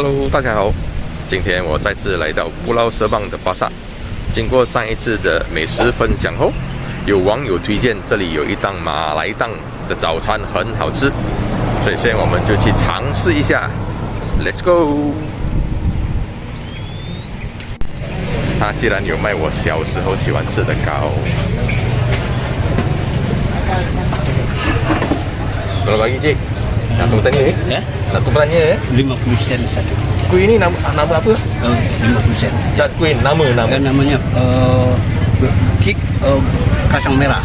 Hello，大家好，今天我再次来到布劳舍邦的巴萨。经过上一次的美食分享后，有网友推荐这里有一档马来档的早餐很好吃，所以现在我们就去尝试一下。Let's go！他既然有卖我小时候喜欢吃的糕。Berapa lagi cik? Nak tunggu tanya eh? Ya? Nak tunggu tanya eh? 50 sen satu. Kuih ni nama, nama apa? Uh, 50 sen. Tak kuih, nama nama. Dan namanya uh, kik uh, kasang merah.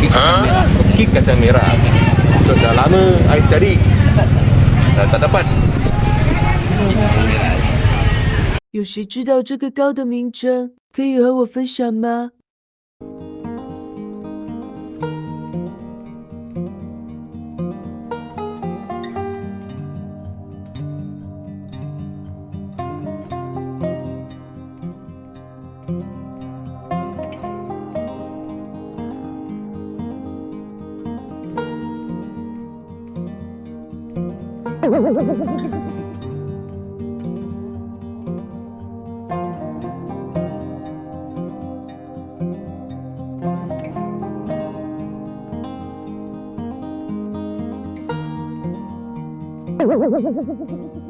Kik kasang Ah, merah. kek kacang merah. So, dah lama saya cari. Dah tak dapat. Kik kasang merah. 有谁知道这个糕的名称？可以和我分享吗？ Ha ha ha ha ha ha!